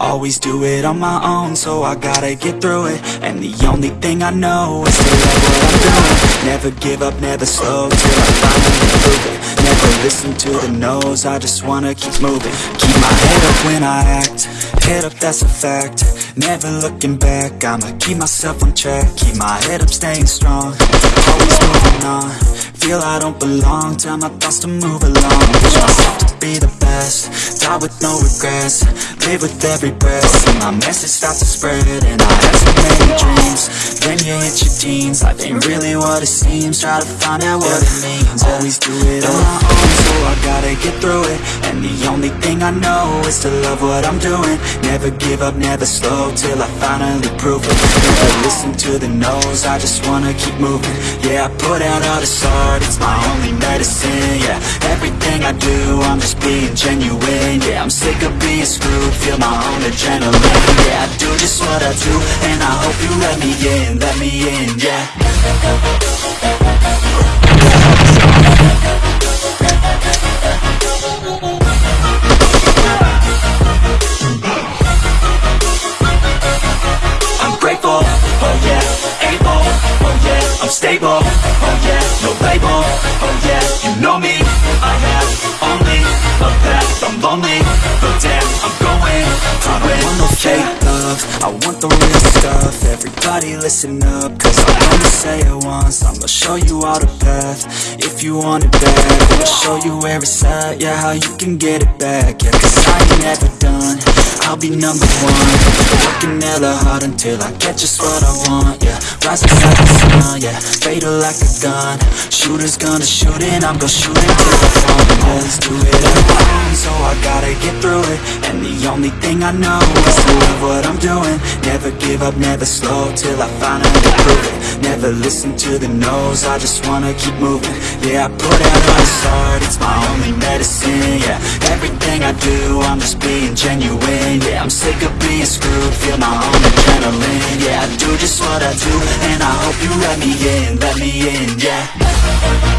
Always do it on my own, so I gotta get through it. And the only thing I know is to love what I'm doing. Never give up, never slow, till I finally prove it. Never listen to the no's, I just wanna keep moving. Keep my head up when I act, head up that's a fact. Never looking back, I'ma keep myself on track. Keep my head up, staying strong, always moving on Feel I don't belong, tell my thoughts to move along. Push myself to be the best, die with no regrets. Live with every breath, see my message start to spread And I had so many dreams, then you hit your teens Life ain't really what it seems, try to find out what it means. Always do it I gotta get through it. And the only thing I know is to love what I'm doing. Never give up, never slow, till I finally prove it. Never listen to the no's, I just wanna keep moving. Yeah, I put out all this art, it's my only medicine Yeah, everything I do, I'm just being genuine Yeah, I'm sick of being screwed, feel my own adrenaline Yeah, I do just what I do, and I hope you let me in, let me in, yeah stable, oh yeah, no label, oh yeah, you know me, I have only a path, I'm lonely, but damn, I'm going. I don't want no fake love, I want the real stuff, everybody listen up, cause I'm gonna say it once, I'ma show you all the path, if you want it bad, I'ma show you where it's at, yeah, how you can get it back, yeah, cause I ain't never done, I'll be number one. Working hella hard until I get just what I want, yeah. Rising like the sun, yeah. Fatal like a gun. Shooters gonna shoot and I'm gonna shoot until I fall. Always do it own, so I gotta get through it. And the only thing I know is to love what I'm doing. Never give up, never slow, till I finally prove it. Never listen to the no's, I just wanna keep moving. Yeah, I put out all this art, it's my only medicine, yeah. Everything I do, I'm just being genuine Yeah, I'm sick of being screwed, feel my own adrenaline Yeah, I do just what I do, and I hope you let me in, let me in, yeah